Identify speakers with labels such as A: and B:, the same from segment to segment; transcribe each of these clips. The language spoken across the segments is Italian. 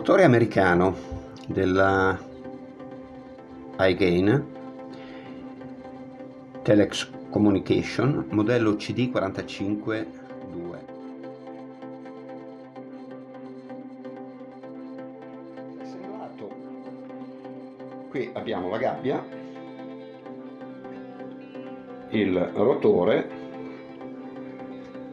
A: rotore americano della iGain Telex Communication modello CD452 qui abbiamo la gabbia il rotore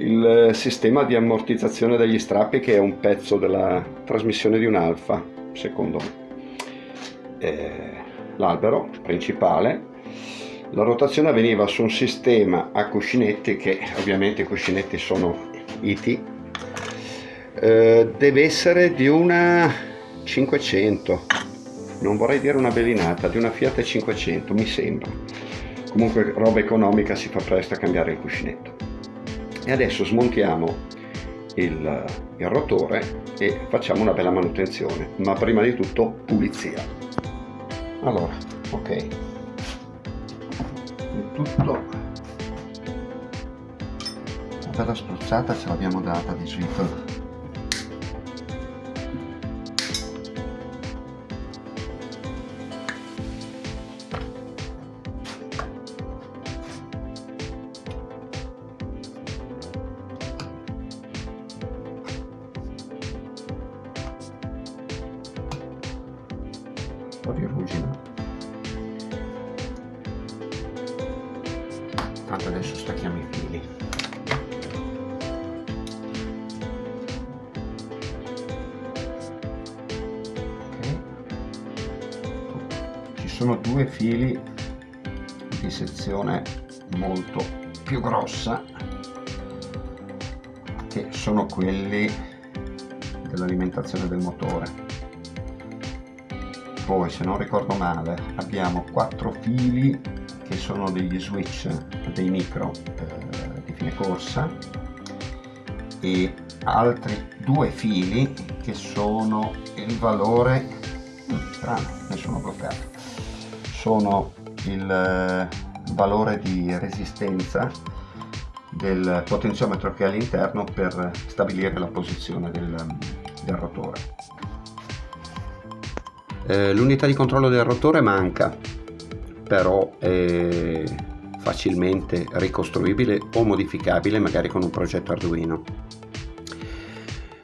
A: il sistema di ammortizzazione degli strappi che è un pezzo della trasmissione di un alfa secondo me. Eh, l'albero principale. La rotazione avveniva su un sistema a cuscinetti che ovviamente i cuscinetti sono IT eh, deve essere di una 500 non vorrei dire una bellinata di una Fiat 500 mi sembra. Comunque roba economica si fa presto a cambiare il cuscinetto e adesso smontiamo il, il rotore e facciamo una bella manutenzione ma prima di tutto pulizia. Allora ok. Tutto una bella spruzzata ce l'abbiamo data di Sweet po' di ruggine tanto adesso stacchiamo i fili. Okay. ci sono due fili di sezione molto più grossa che sono quelli dell'alimentazione del motore poi se non ricordo male abbiamo quattro fili che sono degli switch dei micro eh, di fine corsa e altri due fili che sono il valore mm, strano nessuno bloccato sono il eh, valore di resistenza del potenziometro che è all'interno per stabilire la posizione del, del rotore eh, l'unità di controllo del rotore manca però è facilmente ricostruibile o modificabile magari con un progetto Arduino.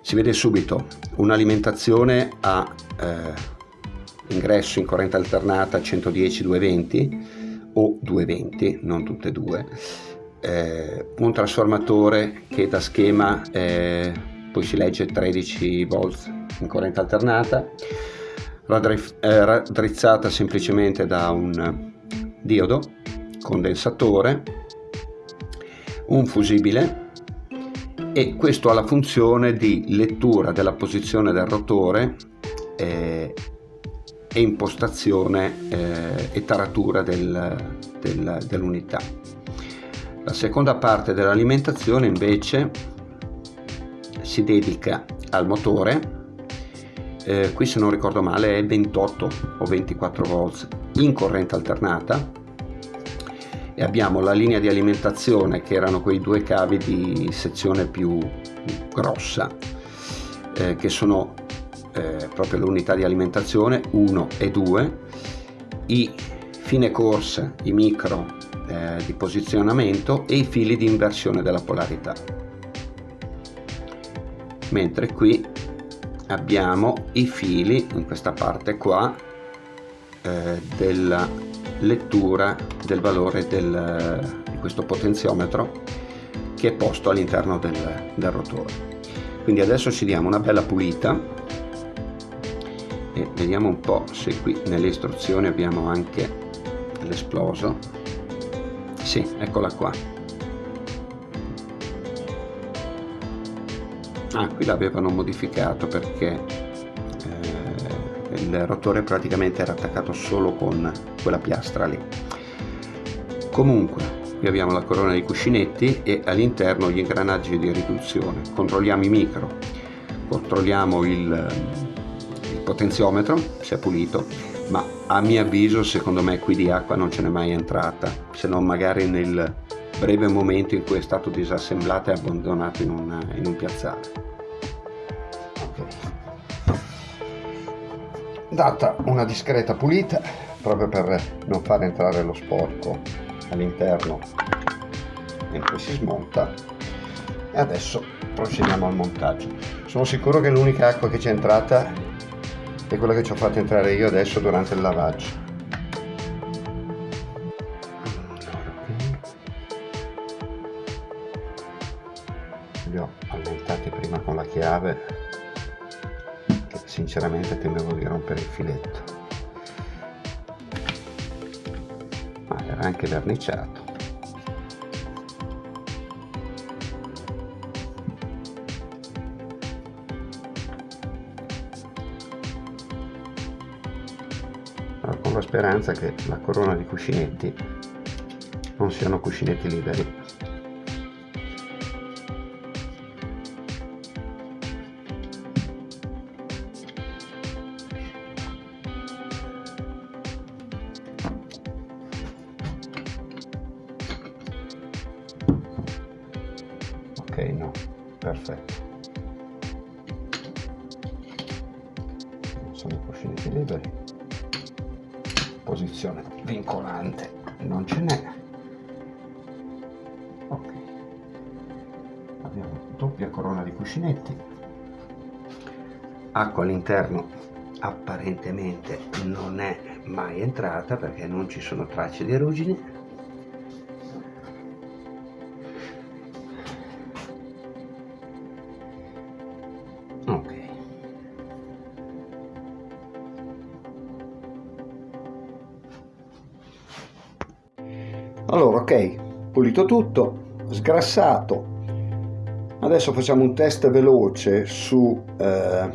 A: Si vede subito un'alimentazione a eh, ingresso in corrente alternata 110-220 o 220 non tutte e due. Eh, un trasformatore che da schema eh, poi si legge 13 volt in corrente alternata raddrizzata semplicemente da un diodo condensatore un fusibile e questo ha la funzione di lettura della posizione del rotore eh, e impostazione eh, e taratura del, del, dell'unità. La seconda parte dell'alimentazione invece si dedica al motore eh, qui se non ricordo male è 28 o 24 volts in corrente alternata. E abbiamo la linea di alimentazione che erano quei due cavi di sezione più grossa eh, che sono eh, proprio l'unità di alimentazione 1 e 2 i fine corsa i micro eh, di posizionamento e i fili di inversione della polarità. Mentre qui abbiamo i fili in questa parte qua eh, della lettura del valore del, di questo potenziometro che è posto all'interno del, del rotore. Quindi adesso ci diamo una bella pulita e vediamo un po' se qui nelle istruzioni abbiamo anche l'esploso. Sì eccola qua ah qui l'avevano modificato perché eh, il rotore praticamente era attaccato solo con quella piastra lì. Comunque qui abbiamo la corona dei cuscinetti e all'interno gli ingranaggi di riduzione. Controlliamo i micro controlliamo il, il potenziometro se è pulito ma a mio avviso secondo me qui di acqua non ce n'è mai entrata se non magari nel breve momento in cui è stato disassemblato e abbandonato in, una, in un piazzale. Data una discreta pulita proprio per non far entrare lo sporco all'interno mentre si smonta. E adesso procediamo al montaggio. Sono sicuro che l'unica acqua che c'è entrata è quella che ci ho fatto entrare io adesso durante il lavaggio ma era anche verniciato. Con la speranza che la corona di cuscinetti non siano cuscinetti liberi perfetto. Sono i cuscinetti liberi. Posizione vincolante. Non ce n'è. Ok. Abbiamo doppia corona di cuscinetti. Acqua all'interno apparentemente non è mai entrata perché non ci sono tracce di ruggine pulito tutto sgrassato. Adesso facciamo un test veloce su eh,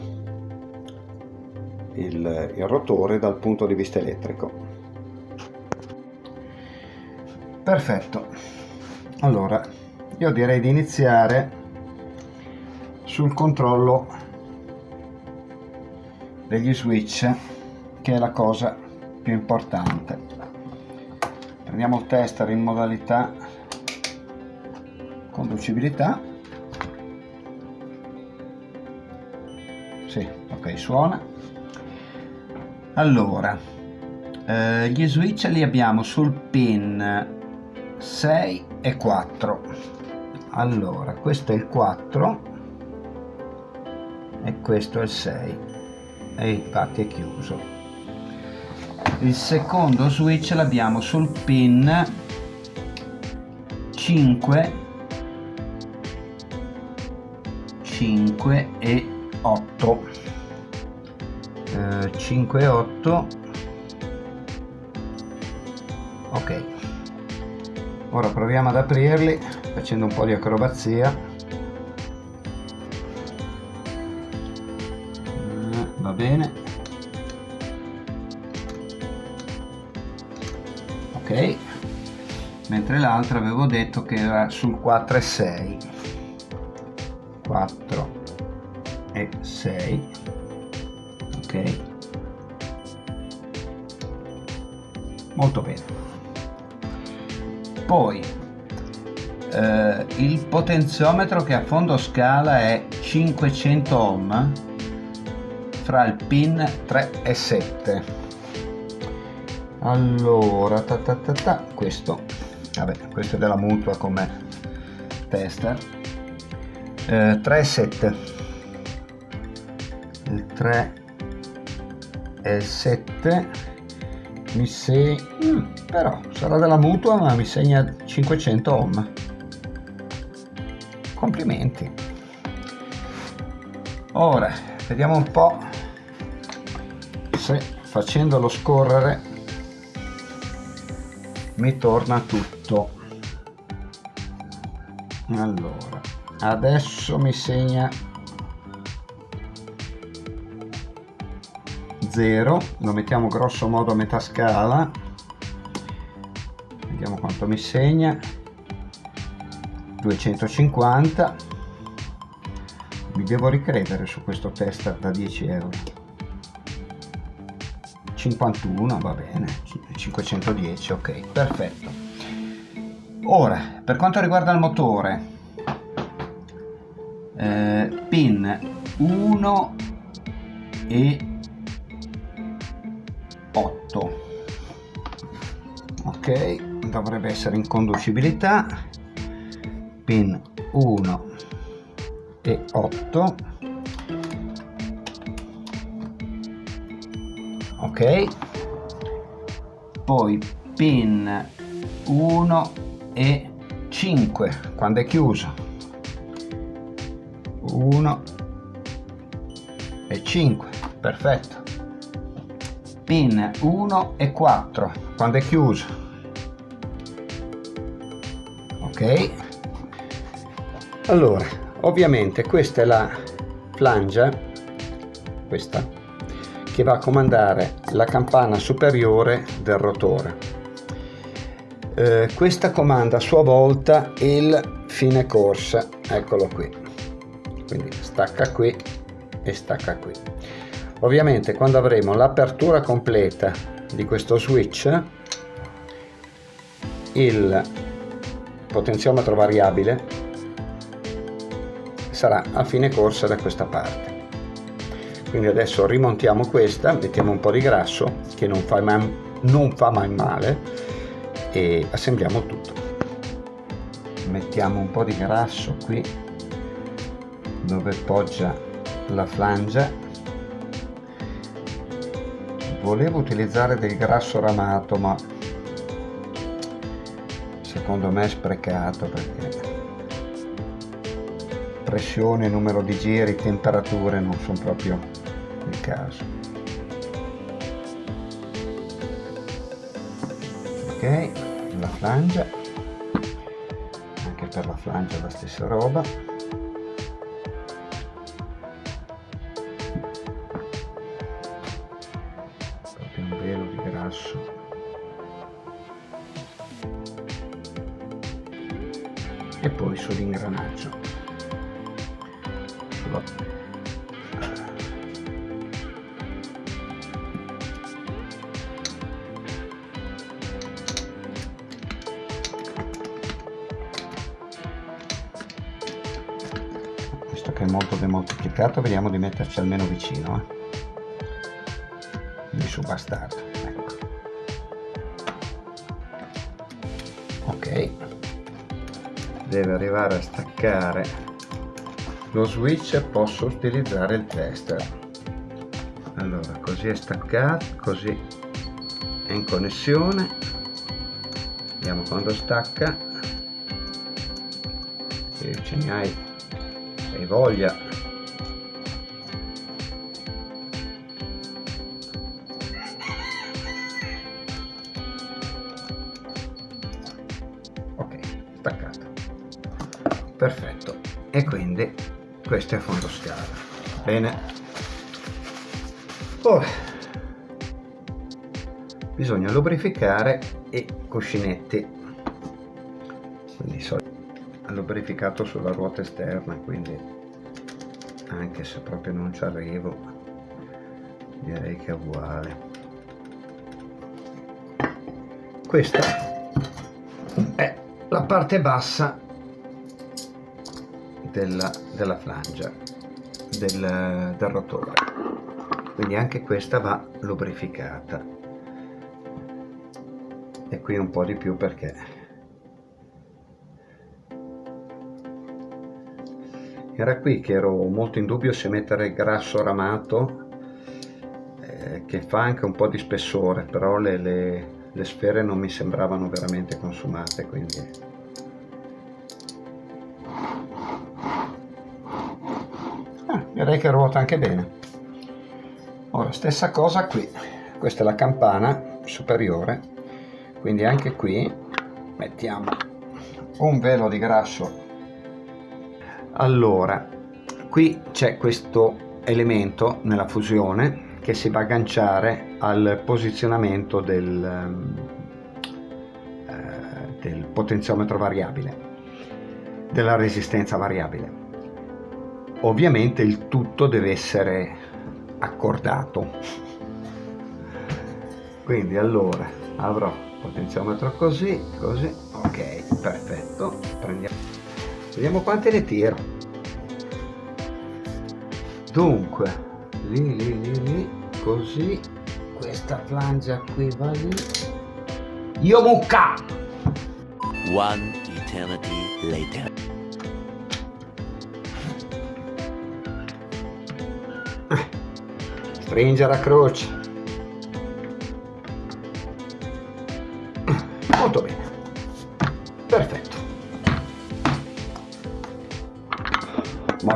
A: il, il rotore dal punto di vista elettrico. Perfetto. Allora io direi di iniziare sul controllo degli switch che è la cosa più importante. Prendiamo il tester in modalità conducibilità. Sì ok suona. Allora eh, gli switch li abbiamo sul pin 6 e 4 allora questo è il 4 e questo è il 6 e infatti è chiuso. Il secondo switch l'abbiamo sul pin 5 5 e 8 eh, 5 e 8 ok. Ora proviamo ad aprirli facendo un po' di acrobazia. Eh, va bene. Ok. Mentre l'altro avevo detto che era sul 4 e 6 4 e 6 ok? Molto bene. Poi eh, il potenziometro che a fondo scala è 500 ohm fra il pin 3 e 7 allora ta ta ta ta questo. Vabbè questo è della mutua come tester eh, 3 7 il 3 e il 7 mi segna mm, però sarà della mutua ma mi segna 500 ohm. Complimenti. Ora vediamo un po' se facendolo scorrere mi torna tutto. Allora adesso mi segna 0 lo mettiamo grosso modo a metà scala. Vediamo quanto mi segna. 250 mi devo ricredere su questo test da 10 euro. 51 va bene. 510 ok perfetto. Ora per quanto riguarda il motore eh, pin 1 e 8 ok dovrebbe essere in conducibilità. Pin 1 e 8 ok. Poi pin 1 e 5 quando è chiuso 1 e 5 perfetto. Pin 1 e 4 quando è chiuso. Ok. Allora ovviamente questa è la flangia questa che va a comandare la campana superiore del rotore. Eh, questa comanda a sua volta il fine corsa eccolo qui quindi stacca qui e stacca qui. Ovviamente quando avremo l'apertura completa di questo switch il potenziometro variabile sarà a fine corsa da questa parte. Quindi adesso rimontiamo questa mettiamo un po' di grasso che non fa mai, non fa mai male e assembliamo tutto. Mettiamo un po' di grasso qui dove poggia la flangia volevo utilizzare del grasso ramato ma secondo me è sprecato perché pressione, numero di giri, temperature non sono proprio il caso. Ok la flangia anche per la flangia la stessa roba che è molto demoltiplicato vediamo di metterci almeno vicino eh? su bastardo ecco. ok. Deve arrivare a staccare. Lo switch posso utilizzare il tester allora così è staccato così è in connessione. Vediamo quando stacca. Se ce ne hai hai voglia. Perfetto. E quindi questo è a fondo scala. Bene. Ora bisogna lubrificare i cuscinetti lubrificato sulla ruota esterna quindi anche se proprio non ci arrivo direi che è uguale. Questa è la parte bassa della, della flangia del, del rotore. Quindi anche questa va lubrificata. E qui un po' di più perché era qui che ero molto in dubbio se mettere il grasso ramato eh, che fa anche un po' di spessore però le, le, le sfere non mi sembravano veramente consumate quindi. Direi che ruota anche bene. Ora stessa cosa qui. Questa è la campana superiore quindi anche qui mettiamo un velo di grasso allora qui c'è questo elemento nella fusione che si va a agganciare al posizionamento del, eh, del potenziometro variabile della resistenza variabile. Ovviamente il tutto deve essere accordato. Quindi allora avrò potenziometro così così ok perfetto prendiamo vediamo quante ne tiro. Dunque lì lì lì lì così. Questa flangia qui va lì. Io mucca
B: One eternity later.
A: stringere a croce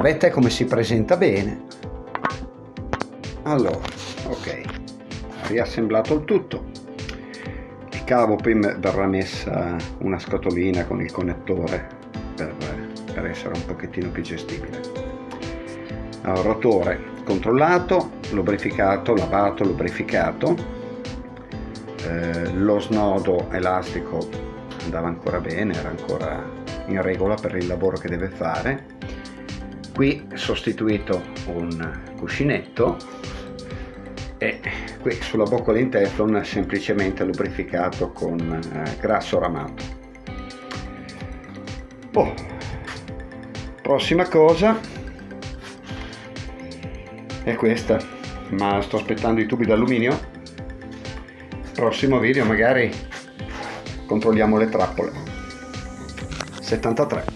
A: ma vedete come si presenta bene. Allora ok. Riassemblato il tutto. Il cavo poi verrà messa una scatolina con il connettore per, per essere un pochettino più gestibile. Allora, rotore controllato lubrificato lavato lubrificato. Eh, lo snodo elastico andava ancora bene era ancora in regola per il lavoro che deve fare qui sostituito un cuscinetto e qui sulla boccola in teflon semplicemente lubrificato con eh, grasso ramato. Oh. prossima cosa è questa. Ma sto aspettando i tubi d'alluminio. Prossimo video magari controlliamo le trappole. 73